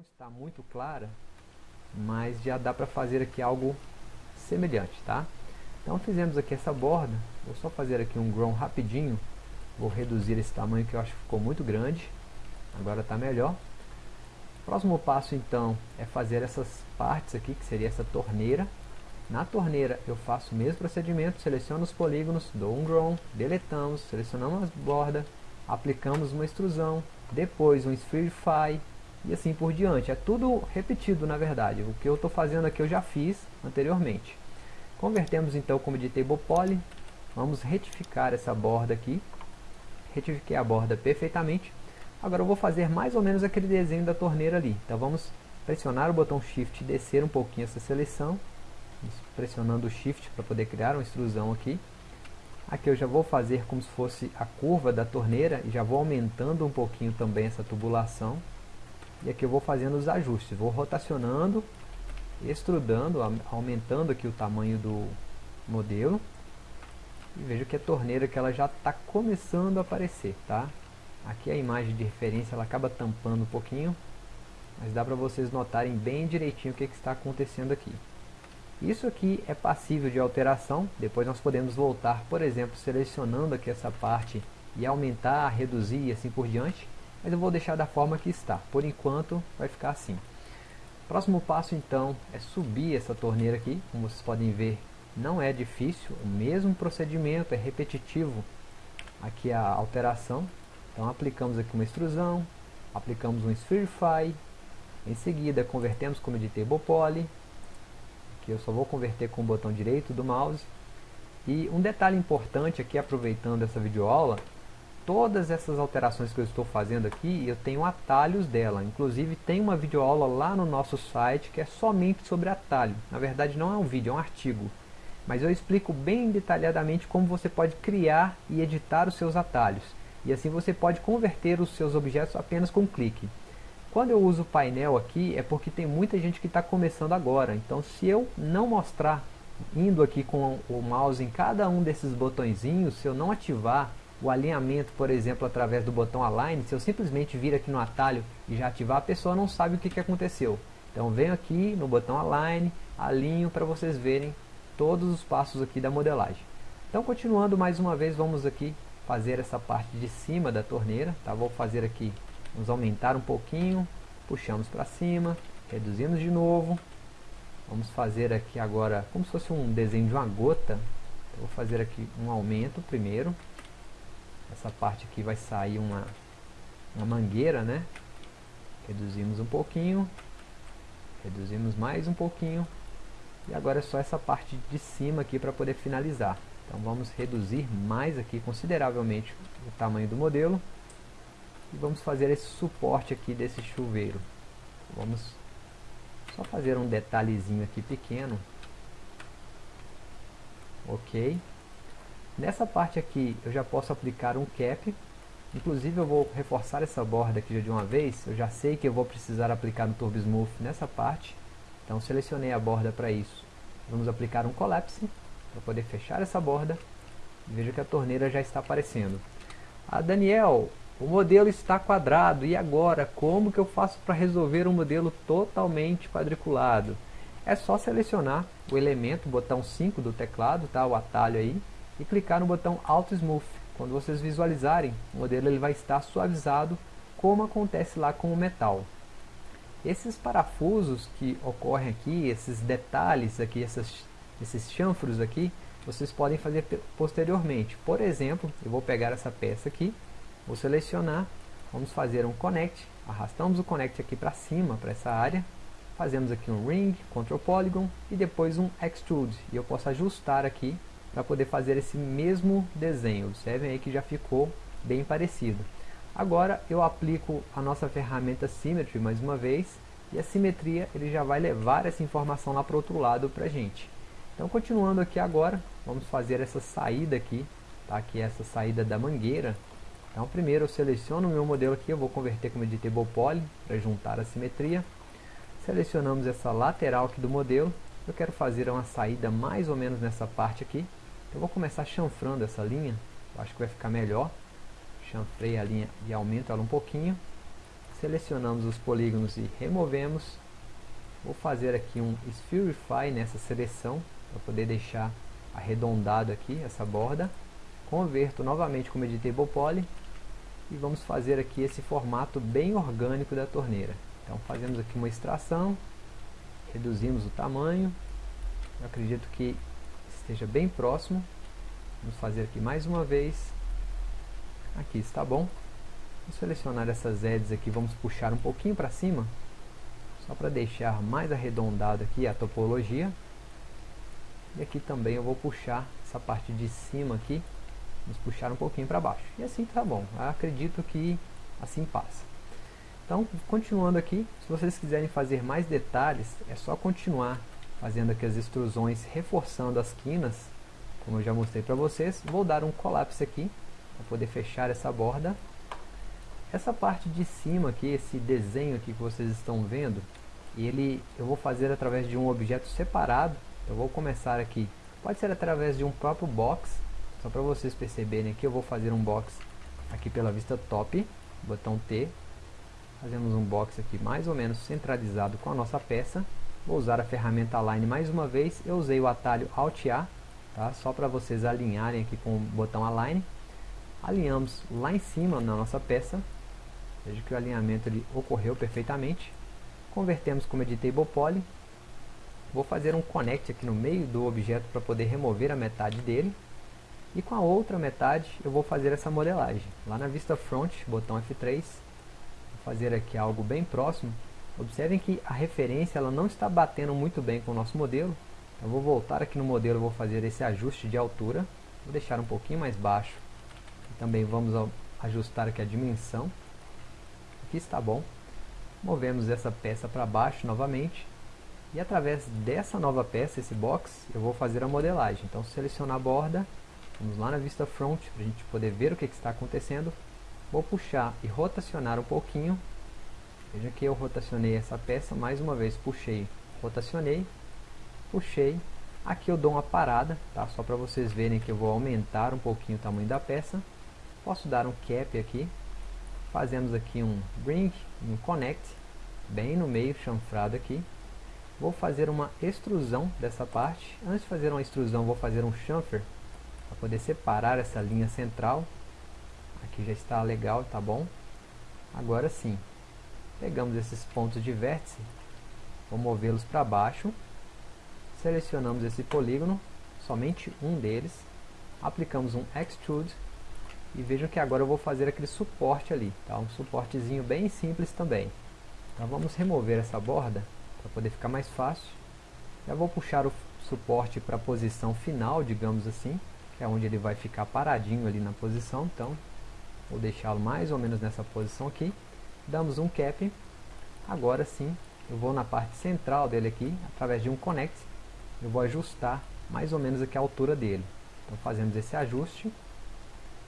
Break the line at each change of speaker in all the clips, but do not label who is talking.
não está muito clara, mas já dá para fazer aqui algo semelhante, tá? Então fizemos aqui essa borda, vou só fazer aqui um ground rapidinho, vou reduzir esse tamanho que eu acho que ficou muito grande, agora está melhor. Próximo passo então é fazer essas partes aqui, que seria essa torneira. Na torneira eu faço o mesmo procedimento, seleciono os polígonos, dou um ground, deletamos, selecionamos a borda, aplicamos uma extrusão, depois um spherify e assim por diante. É tudo repetido na verdade, o que eu estou fazendo aqui eu já fiz anteriormente. Convertemos então como de table poly, vamos retificar essa borda aqui, retifiquei a borda perfeitamente, agora eu vou fazer mais ou menos aquele desenho da torneira ali, então vamos pressionar o botão shift e descer um pouquinho essa seleção, pressionando o shift para poder criar uma extrusão aqui, aqui eu já vou fazer como se fosse a curva da torneira e já vou aumentando um pouquinho também essa tubulação, e aqui eu vou fazendo os ajustes, vou rotacionando extrudando, aumentando aqui o tamanho do modelo. E veja que a torneira que ela já está começando a aparecer, tá? Aqui a imagem de referência ela acaba tampando um pouquinho, mas dá para vocês notarem bem direitinho o que, que está acontecendo aqui. Isso aqui é passível de alteração, depois nós podemos voltar, por exemplo, selecionando aqui essa parte e aumentar, reduzir e assim por diante, mas eu vou deixar da forma que está. Por enquanto vai ficar assim. Próximo passo então é subir essa torneira aqui, como vocês podem ver não é difícil, o mesmo procedimento, é repetitivo aqui a alteração. Então aplicamos aqui uma extrusão, aplicamos um Spherify, em seguida convertemos como Editable Poly, que eu só vou converter com o botão direito do mouse. E um detalhe importante aqui, aproveitando essa videoaula, todas essas alterações que eu estou fazendo aqui, eu tenho atalhos dela. Inclusive tem uma videoaula lá no nosso site que é somente sobre atalho. Na verdade não é um vídeo, é um artigo. Mas eu explico bem detalhadamente como você pode criar e editar os seus atalhos. E assim você pode converter os seus objetos apenas com um clique. Quando eu uso o painel aqui é porque tem muita gente que está começando agora. Então se eu não mostrar indo aqui com o mouse em cada um desses botõezinhos, se eu não ativar o alinhamento, por exemplo, através do botão Align, se eu simplesmente vir aqui no atalho e já ativar, a pessoa não sabe o que, que aconteceu. Então venho aqui no botão Align, alinho para vocês verem todos os passos aqui da modelagem. Então continuando mais uma vez, vamos aqui fazer essa parte de cima da torneira, tá? Vou fazer aqui, vamos aumentar um pouquinho, puxamos para cima, reduzimos de novo, vamos fazer aqui agora como se fosse um desenho de uma gota, então, vou fazer aqui um aumento primeiro, essa parte aqui vai sair uma, uma mangueira, né? Reduzimos um pouquinho, reduzimos mais um pouquinho, e agora é só essa parte de cima aqui para poder finalizar. Então vamos reduzir mais aqui consideravelmente o tamanho do modelo, e vamos fazer esse suporte aqui desse chuveiro. Vamos só fazer um detalhezinho aqui pequeno. Ok. Nessa parte aqui eu já posso aplicar um cap, inclusive eu vou reforçar essa borda aqui já de uma vez, eu já sei que eu vou precisar aplicar no Turbo Smooth nessa parte, então selecionei a borda para isso. Vamos aplicar um Collapse, para poder fechar essa borda, veja que a torneira já está aparecendo. Ah, Daniel, o modelo está quadrado, e agora? Como que eu faço para resolver um modelo totalmente quadriculado? É só selecionar o elemento, botão 5 do teclado, tá? o atalho aí, e clicar no botão Auto Smooth. Quando vocês visualizarem, o modelo ele vai estar suavizado, como acontece lá com o metal. Esses parafusos que ocorrem aqui, esses detalhes aqui, essas, esses chanfros aqui, vocês podem fazer posteriormente. Por exemplo, eu vou pegar essa peça aqui, vou selecionar, vamos fazer um connect, arrastamos o connect aqui para cima, para essa área, fazemos aqui um ring, control polygon e depois um extrude. E eu posso ajustar aqui para poder fazer esse mesmo desenho. Observem aí que já ficou bem parecido. Agora eu aplico a nossa ferramenta Symmetry mais uma vez e a simetria ele já vai levar essa informação lá para o outro lado para a gente. Então continuando aqui agora, vamos fazer essa saída aqui, tá? aqui é essa saída da mangueira. Então primeiro eu seleciono o meu modelo aqui, eu vou converter como Editable Poly para juntar a simetria. Selecionamos essa lateral aqui do modelo, eu quero fazer uma saída mais ou menos nessa parte aqui, eu vou começar chanfrando essa linha, eu acho que vai ficar melhor. Chanfrei a linha e aumento ela um pouquinho. selecionamos os polígonos e removemos. Vou fazer aqui um Spherify nessa seleção, para poder deixar arredondado aqui essa borda. Converto novamente como Editable Poly e vamos fazer aqui esse formato bem orgânico da torneira. Então fazemos aqui uma extração, reduzimos o tamanho, eu acredito que esteja bem próximo. Vamos fazer aqui mais uma vez. Aqui está bom. Vou selecionar essas edges aqui, vamos puxar um pouquinho para cima, só para deixar mais arredondado aqui a topologia. E aqui também eu vou puxar essa parte de cima aqui, vamos puxar um pouquinho para baixo. E assim tá bom, eu acredito que assim passa. Então, continuando aqui, se vocês quiserem fazer mais detalhes, é só continuar fazendo aqui as extrusões, reforçando as quinas, como eu já mostrei para vocês. Vou dar um colapse aqui, para poder fechar essa borda. Essa parte de cima aqui, esse desenho aqui que vocês estão vendo, ele eu vou fazer através de um objeto separado. Eu vou começar aqui, pode ser através de um próprio box, só para vocês perceberem aqui, eu vou fazer um box aqui pela vista top, botão T, Fazemos um box aqui mais ou menos centralizado com a nossa peça. Vou usar a ferramenta Align mais uma vez. Eu usei o atalho Alt A, tá? só para vocês alinharem aqui com o botão Align. Alinhamos lá em cima na nossa peça. Veja que o alinhamento ele ocorreu perfeitamente. Convertemos como Editable Poly. Vou fazer um Connect aqui no meio do objeto para poder remover a metade dele. E com a outra metade eu vou fazer essa modelagem. Lá na vista Front, botão F3, fazer aqui algo bem próximo, observem que a referência ela não está batendo muito bem com o nosso modelo. Eu vou voltar aqui no modelo, vou fazer esse ajuste de altura, vou deixar um pouquinho mais baixo. Também vamos ajustar aqui a dimensão. Aqui está bom. Movemos essa peça para baixo novamente. E através dessa nova peça, esse box, eu vou fazer a modelagem. Então selecionar a borda, vamos lá na vista front, para a gente poder ver o que, que está acontecendo. Vou puxar e rotacionar um pouquinho. Veja que eu rotacionei essa peça, mais uma vez puxei, rotacionei, puxei. Aqui eu dou uma parada, tá? só para vocês verem que eu vou aumentar um pouquinho o tamanho da peça. Posso dar um cap aqui. Fazemos aqui um bring, um connect, bem no meio, chanfrado aqui. Vou fazer uma extrusão dessa parte. Antes de fazer uma extrusão, vou fazer um chamfer, para poder separar essa linha central Aqui já está legal, tá bom? Agora sim, pegamos esses pontos de vértice, vou movê-los para baixo, selecionamos esse polígono, somente um deles, aplicamos um Extrude, e vejam que agora eu vou fazer aquele suporte ali, tá? um suportezinho bem simples também. Então vamos remover essa borda, para poder ficar mais fácil. Já vou puxar o suporte para a posição final, digamos assim, que é onde ele vai ficar paradinho ali na posição, então Vou deixá-lo mais ou menos nessa posição aqui. Damos um cap. Agora sim, eu vou na parte central dele aqui, através de um connect. Eu vou ajustar mais ou menos aqui a altura dele. Então fazemos esse ajuste.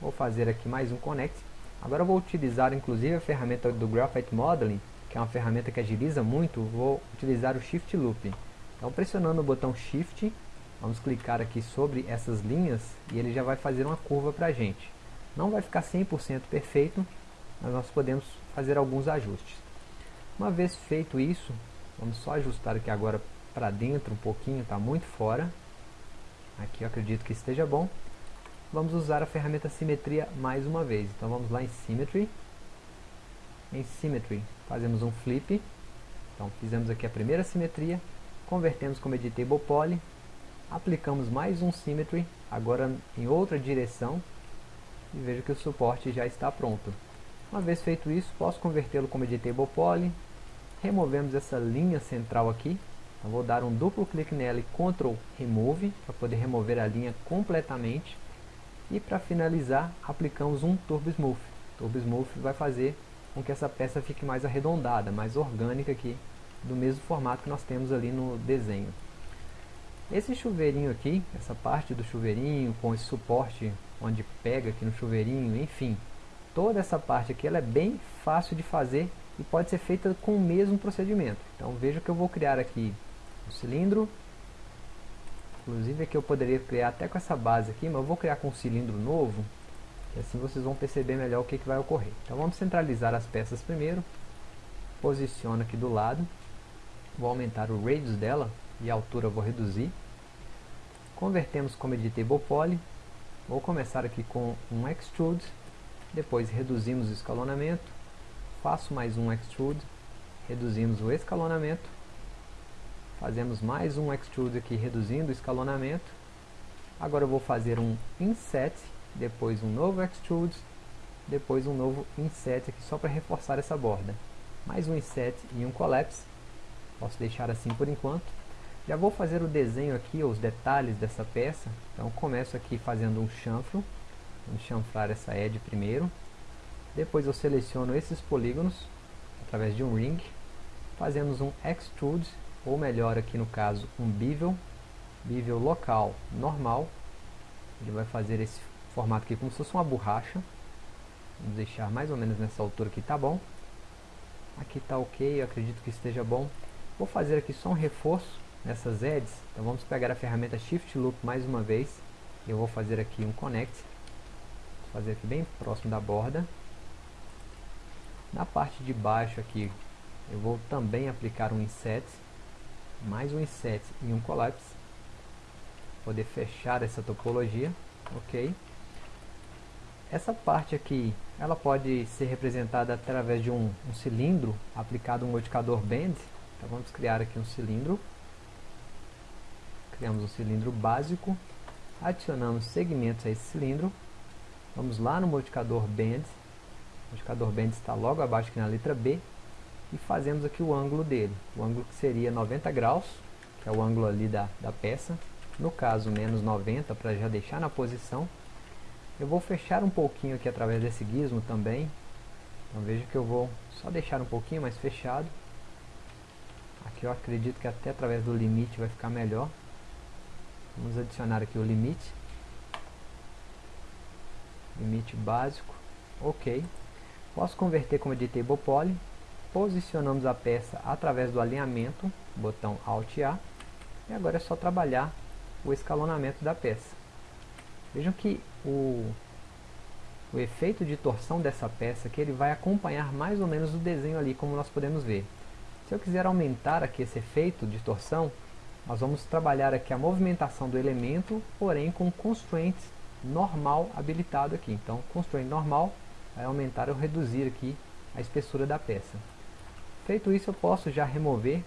Vou fazer aqui mais um connect. Agora eu vou utilizar inclusive a ferramenta do Graphite Modeling, que é uma ferramenta que agiliza muito. Vou utilizar o Shift Loop. Então pressionando o botão Shift, vamos clicar aqui sobre essas linhas e ele já vai fazer uma curva para a gente. Não vai ficar 100% perfeito, mas nós podemos fazer alguns ajustes. Uma vez feito isso, vamos só ajustar aqui agora para dentro um pouquinho, está muito fora. Aqui eu acredito que esteja bom. Vamos usar a ferramenta Simetria mais uma vez. Então vamos lá em Symmetry. Em Symmetry fazemos um flip. Então fizemos aqui a primeira simetria, convertemos como Editable Poly, aplicamos mais um Symmetry, agora em outra direção, e vejo que o suporte já está pronto. Uma vez feito isso, posso convertê-lo como editable poly. Removemos essa linha central aqui. Eu vou dar um duplo clique nela e Ctrl Remove, para poder remover a linha completamente. E para finalizar, aplicamos um Turbo Smooth. Turbo Smooth vai fazer com que essa peça fique mais arredondada, mais orgânica aqui, do mesmo formato que nós temos ali no desenho. Esse chuveirinho aqui, essa parte do chuveirinho com esse suporte onde pega aqui no chuveirinho, enfim. Toda essa parte aqui ela é bem fácil de fazer e pode ser feita com o mesmo procedimento. Então veja que eu vou criar aqui um cilindro. Inclusive aqui eu poderia criar até com essa base aqui, mas eu vou criar com um cilindro novo. E assim vocês vão perceber melhor o que, que vai ocorrer. Então vamos centralizar as peças primeiro. posiciono aqui do lado, vou aumentar o radius dela e a altura vou reduzir. Convertemos como editable poly, vou começar aqui com um extrude, depois reduzimos o escalonamento, faço mais um extrude, reduzimos o escalonamento, fazemos mais um extrude aqui reduzindo o escalonamento, agora eu vou fazer um inset, depois um novo extrude, depois um novo inset aqui só para reforçar essa borda, mais um inset e um collapse, posso deixar assim por enquanto, já vou fazer o desenho aqui, os detalhes dessa peça, então começo aqui fazendo um chanfro, vamos chanfrar essa edge primeiro, depois eu seleciono esses polígonos, através de um ring, fazemos um extrude, ou melhor aqui no caso, um bevel, bevel local normal, ele vai fazer esse formato aqui como se fosse uma borracha, vamos deixar mais ou menos nessa altura aqui, tá bom, aqui tá ok, acredito que esteja bom, vou fazer aqui só um reforço nessas edges, então vamos pegar a ferramenta Shift Loop mais uma vez, eu vou fazer aqui um connect, fazer aqui bem próximo da borda, na parte de baixo aqui eu vou também aplicar um inset, mais um inset e um collapse, poder fechar essa topologia, ok? Essa parte aqui, ela pode ser representada através de um, um cilindro aplicado um modificador bend, então vamos criar aqui um cilindro, criamos um cilindro básico, adicionamos segmentos a esse cilindro, vamos lá no modificador bend, o modificador bend está logo abaixo aqui na letra B, e fazemos aqui o ângulo dele, o ângulo que seria 90 graus, que é o ângulo ali da, da peça, no caso menos 90 para já deixar na posição. Eu vou fechar um pouquinho aqui através desse gizmo também, então veja que eu vou só deixar um pouquinho mais fechado. Aqui eu acredito que até através do limite vai ficar melhor. Vamos adicionar aqui o limite. Limite básico. Ok. Posso converter como editable poly posicionamos a peça através do alinhamento, botão Alt A, e agora é só trabalhar o escalonamento da peça. Vejam que o, o efeito de torção dessa peça que ele vai acompanhar mais ou menos o desenho ali, como nós podemos ver. Se eu quiser aumentar aqui esse efeito de torção, nós vamos trabalhar aqui a movimentação do elemento, porém com constraint normal habilitado aqui. Então, constraint normal vai aumentar ou reduzir aqui a espessura da peça. Feito isso, eu posso já remover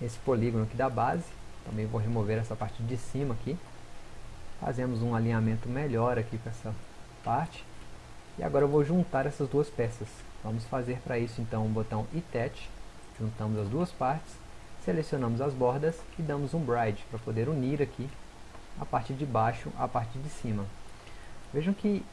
esse polígono aqui da base. Também vou remover essa parte de cima aqui. Fazemos um alinhamento melhor aqui com essa parte. E agora eu vou juntar essas duas peças. Vamos fazer para isso então o botão Attach. Juntamos as duas partes. Selecionamos as bordas e damos um Bride para poder unir aqui a parte de baixo à parte de cima. Vejam que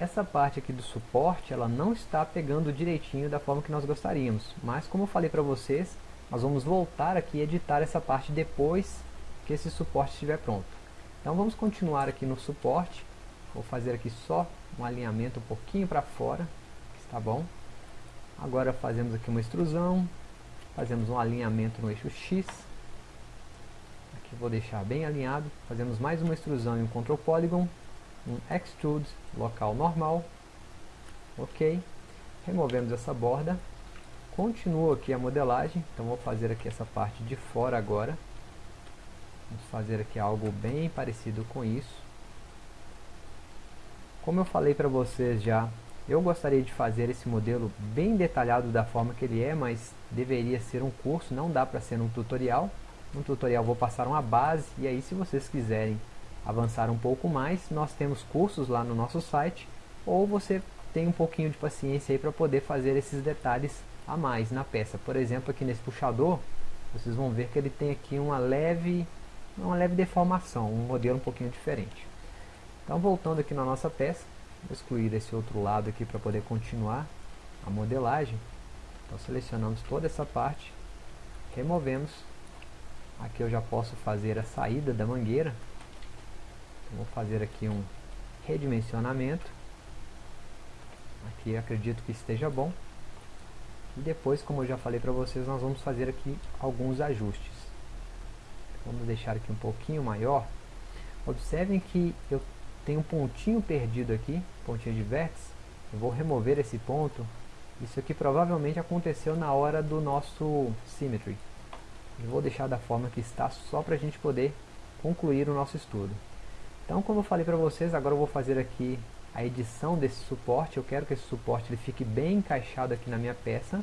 essa parte aqui do suporte, ela não está pegando direitinho da forma que nós gostaríamos. Mas como eu falei para vocês, nós vamos voltar aqui e editar essa parte depois que esse suporte estiver pronto. Então vamos continuar aqui no suporte. Vou fazer aqui só um alinhamento um pouquinho para fora, está bom. Agora fazemos aqui uma extrusão, fazemos um alinhamento no eixo X. Aqui vou deixar bem alinhado, fazemos mais uma extrusão e um Control Polygon, um extrude local normal, ok, removemos essa borda, continuo aqui a modelagem, então vou fazer aqui essa parte de fora agora, vamos fazer aqui algo bem parecido com isso, como eu falei para vocês já, eu gostaria de fazer esse modelo bem detalhado da forma que ele é, mas deveria ser um curso, não dá para ser um tutorial. No tutorial vou passar uma base e aí se vocês quiserem avançar um pouco mais, nós temos cursos lá no nosso site, ou você tem um pouquinho de paciência aí para poder fazer esses detalhes a mais na peça. Por exemplo, aqui nesse puxador, vocês vão ver que ele tem aqui uma leve, uma leve deformação, um modelo um pouquinho diferente. Então voltando aqui na nossa peça, vou excluir esse outro lado aqui para poder continuar a modelagem. Então selecionamos toda essa parte, removemos. Aqui eu já posso fazer a saída da mangueira, Vou fazer aqui um redimensionamento. Aqui acredito que esteja bom. E depois, como eu já falei para vocês, nós vamos fazer aqui alguns ajustes. Vamos deixar aqui um pouquinho maior. Observem que eu tenho um pontinho perdido aqui, pontinho de vértice. Eu vou remover esse ponto Isso aqui provavelmente aconteceu na hora do nosso Symmetry. Vou deixar da forma que está só para a gente poder concluir o nosso estudo. Então, como eu falei para vocês, agora eu vou fazer aqui a edição desse suporte. Eu quero que esse suporte ele fique bem encaixado aqui na minha peça.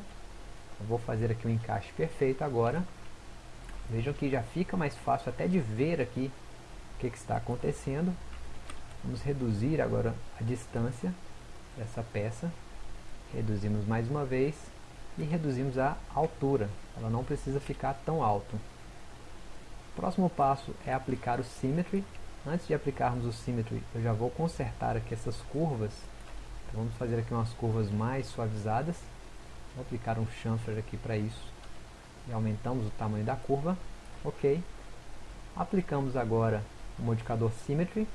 Eu vou fazer aqui um encaixe perfeito agora. Vejam que já fica mais fácil até de ver aqui o que, que está acontecendo. Vamos reduzir agora a distância dessa peça. Reduzimos mais uma vez e reduzimos a altura. Ela não precisa ficar tão alto. O próximo passo é aplicar o Symmetry. Antes de aplicarmos o Symmetry, eu já vou consertar aqui essas curvas. Então, vamos fazer aqui umas curvas mais suavizadas. Vou aplicar um chamfer aqui para isso. E aumentamos o tamanho da curva. Ok. Aplicamos agora o modificador Symmetry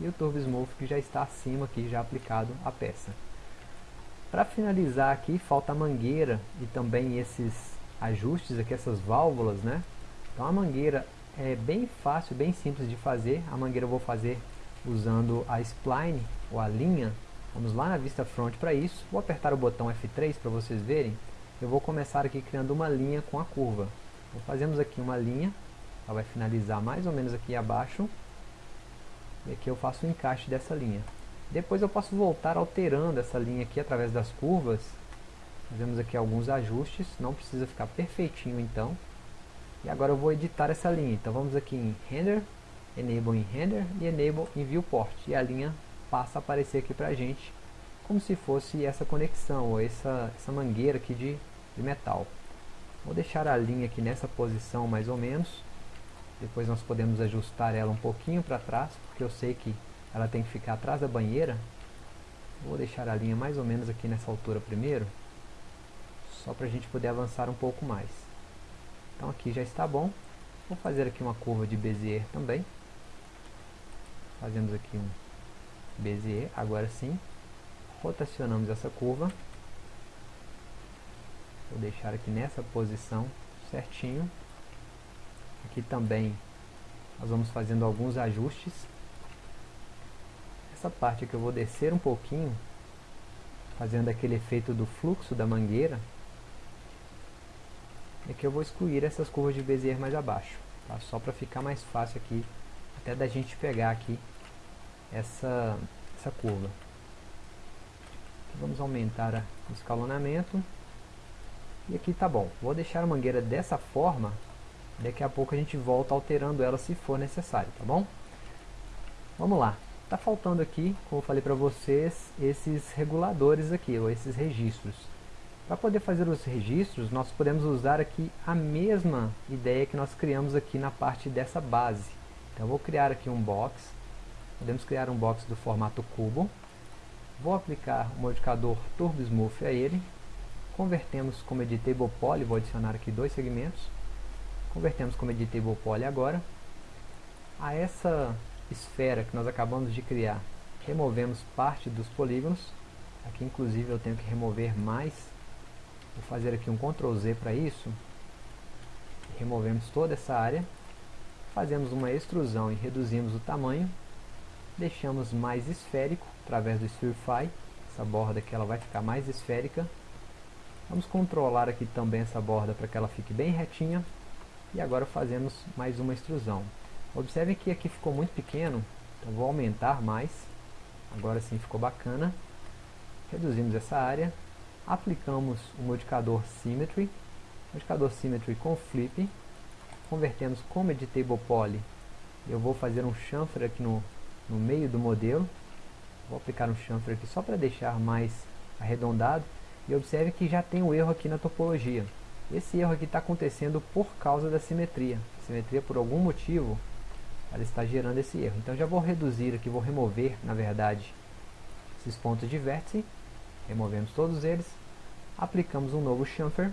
e o Turbo Smooth que já está acima aqui, já aplicado à peça. Para finalizar aqui, falta a mangueira e também esses ajustes aqui, essas válvulas, né? Então a mangueira é bem fácil, bem simples de fazer. A mangueira eu vou fazer usando a spline, ou a linha. Vamos lá na vista front para isso. Vou apertar o botão F3 para vocês verem. Eu vou começar aqui criando uma linha com a curva. Então, fazemos aqui uma linha, ela vai finalizar mais ou menos aqui abaixo. E aqui eu faço o encaixe dessa linha. Depois eu posso voltar alterando essa linha aqui através das curvas. Fazemos aqui alguns ajustes, não precisa ficar perfeitinho então. E agora eu vou editar essa linha. Então vamos aqui em Render, Enable em Render e Enable em Viewport. E a linha passa a aparecer aqui pra gente como se fosse essa conexão, ou essa, essa mangueira aqui de, de metal. Vou deixar a linha aqui nessa posição mais ou menos. Depois nós podemos ajustar ela um pouquinho para trás, porque eu sei que ela tem que ficar atrás da banheira. Vou deixar a linha mais ou menos aqui nessa altura primeiro, só para a gente poder avançar um pouco mais. Então aqui já está bom. Vou fazer aqui uma curva de Bezier também. Fazemos aqui um Bezier, agora sim. Rotacionamos essa curva. Vou deixar aqui nessa posição certinho. Aqui também nós vamos fazendo alguns ajustes. Essa parte aqui eu vou descer um pouquinho, fazendo aquele efeito do fluxo da mangueira. E aqui eu vou excluir essas curvas de Bezier mais abaixo, tá? só para ficar mais fácil aqui, até da gente pegar aqui essa, essa curva. vamos aumentar o escalonamento. E aqui tá bom. Vou deixar a mangueira dessa forma Daqui a pouco a gente volta alterando ela se for necessário, tá bom? Vamos lá. Tá faltando aqui, como eu falei para vocês, esses reguladores aqui, ou esses registros. Para poder fazer os registros, nós podemos usar aqui a mesma ideia que nós criamos aqui na parte dessa base. Então eu vou criar aqui um box. Podemos criar um box do formato cubo. Vou aplicar o modificador Turbo Smooth a ele. Convertemos como editable poly, vou adicionar aqui dois segmentos Convertemos como editable poly agora. A essa esfera que nós acabamos de criar, removemos parte dos polígonos. Aqui inclusive eu tenho que remover mais. Vou fazer aqui um Ctrl Z para isso. Removemos toda essa área. Fazemos uma extrusão e reduzimos o tamanho. Deixamos mais esférico através do Spherify. Essa borda aqui ela vai ficar mais esférica. Vamos controlar aqui também essa borda para que ela fique bem retinha. E agora fazemos mais uma extrusão. Observem que aqui ficou muito pequeno, então vou aumentar mais. Agora sim ficou bacana. Reduzimos essa área. Aplicamos o modificador Symmetry. Modificador Symmetry com Flip. Convertemos como Editable Poly. Eu vou fazer um chamfer aqui no, no meio do modelo. Vou aplicar um chamfer aqui só para deixar mais arredondado. E observe que já tem um erro aqui na topologia. Esse erro aqui está acontecendo por causa da simetria. A simetria, por algum motivo, ela está gerando esse erro. Então já vou reduzir aqui, vou remover, na verdade, esses pontos de vértice. Removemos todos eles. Aplicamos um novo chamfer.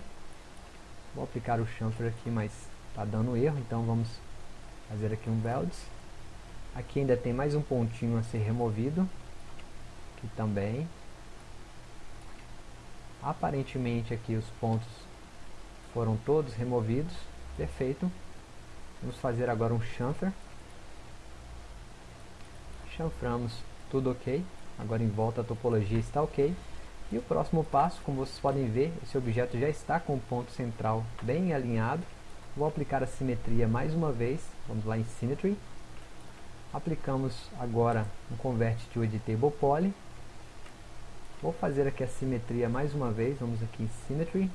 Vou aplicar o chamfer aqui, mas está dando erro, então vamos fazer aqui um welds. Aqui ainda tem mais um pontinho a ser removido. Aqui também. Aparentemente aqui os pontos foram todos removidos. Perfeito. Vamos fazer agora um chanfer. Chanframos tudo ok. Agora em volta a topologia está ok. E o próximo passo, como vocês podem ver, esse objeto já está com o ponto central bem alinhado. Vou aplicar a simetria mais uma vez, vamos lá em Symmetry. Aplicamos agora um Convert to Editable Poly. Vou fazer aqui a simetria mais uma vez, vamos aqui em Symmetry.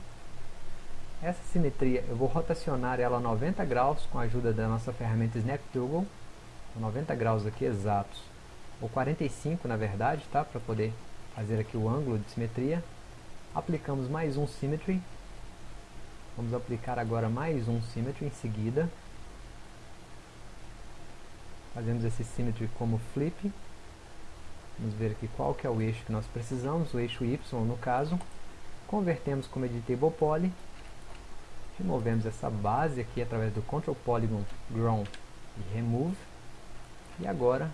Essa simetria eu vou rotacionar ela a 90 graus com a ajuda da nossa ferramenta Snap Toggle. 90 graus aqui exatos, ou 45 na verdade, tá? Para poder fazer aqui o ângulo de simetria. Aplicamos mais um Symmetry. Vamos aplicar agora mais um Symmetry em seguida. Fazemos esse Symmetry como Flip. Vamos ver aqui qual que é o eixo que nós precisamos, o eixo Y no caso. Convertemos como Editable Poly. Removemos essa base aqui através do Control Polygon Grown e Remove. E agora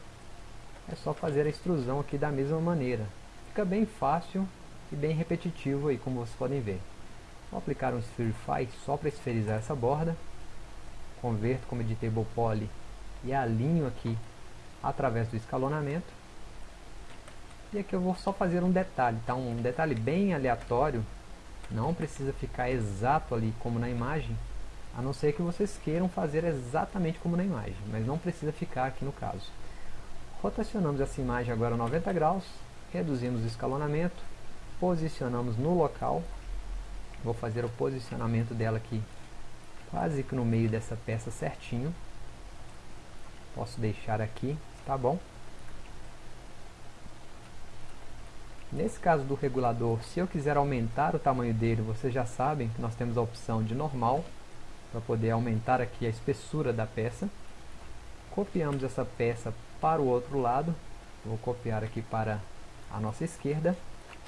é só fazer a extrusão aqui da mesma maneira. Fica bem fácil e bem repetitivo aí, como vocês podem ver. Vou aplicar um Spherify só para esferizar essa borda. Converto como Editable Poly e alinho aqui através do escalonamento. E aqui eu vou só fazer um detalhe, tá? Um detalhe bem aleatório. Não precisa ficar exato ali como na imagem, a não ser que vocês queiram fazer exatamente como na imagem, mas não precisa ficar aqui no caso. Rotacionamos essa imagem agora a 90 graus, reduzimos o escalonamento, posicionamos no local, vou fazer o posicionamento dela aqui quase que no meio dessa peça certinho, posso deixar aqui, tá bom? Nesse caso do regulador, se eu quiser aumentar o tamanho dele, vocês já sabem que nós temos a opção de normal, para poder aumentar aqui a espessura da peça. Copiamos essa peça para o outro lado, vou copiar aqui para a nossa esquerda.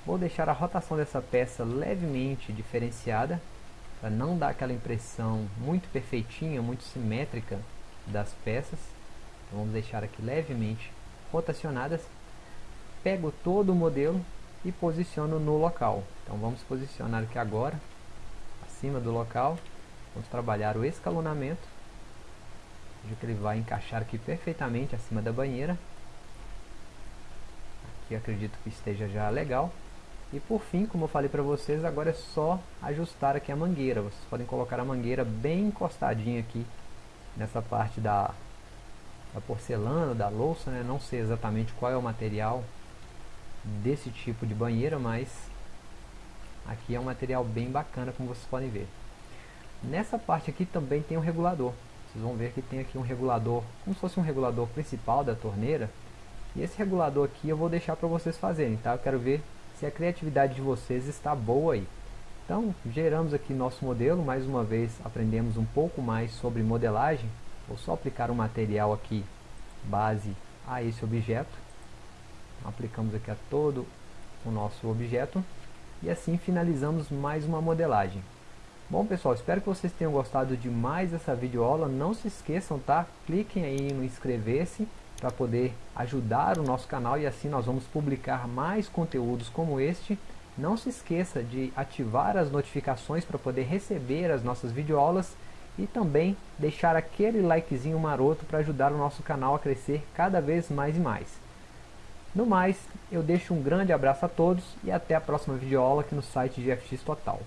Vou deixar a rotação dessa peça levemente diferenciada, para não dar aquela impressão muito perfeitinha, muito simétrica das peças. Então, vamos deixar aqui levemente rotacionadas. Pego todo o modelo e posiciono no local. Então vamos posicionar aqui agora, acima do local. Vamos trabalhar o escalonamento. Veja que ele vai encaixar aqui perfeitamente acima da banheira que acredito que esteja já legal. E por fim, como eu falei para vocês, agora é só ajustar aqui a mangueira. Vocês podem colocar a mangueira bem encostadinha aqui nessa parte da, da porcelana, da louça, né? Não sei exatamente qual é o material desse tipo de banheira, mas aqui é um material bem bacana, como vocês podem ver. Nessa parte aqui também tem um regulador. Vocês vão ver que tem aqui um regulador, como se fosse um regulador principal da torneira, e esse regulador aqui eu vou deixar para vocês fazerem, tá? Eu quero ver se a criatividade de vocês está boa aí. Então, geramos aqui nosso modelo, mais uma vez aprendemos um pouco mais sobre modelagem. Vou só aplicar um material aqui, base a esse objeto. Aplicamos aqui a todo o nosso objeto. E assim finalizamos mais uma modelagem. Bom pessoal, espero que vocês tenham gostado de mais essa videoaula. Não se esqueçam, tá? Cliquem aí no inscrever-se para poder ajudar o nosso canal e assim nós vamos publicar mais conteúdos como este. Não se esqueça de ativar as notificações para poder receber as nossas videoaulas e também deixar aquele likezinho maroto para ajudar o nosso canal a crescer cada vez mais e mais. No mais, eu deixo um grande abraço a todos e até a próxima videoaula aqui no site GFX Total.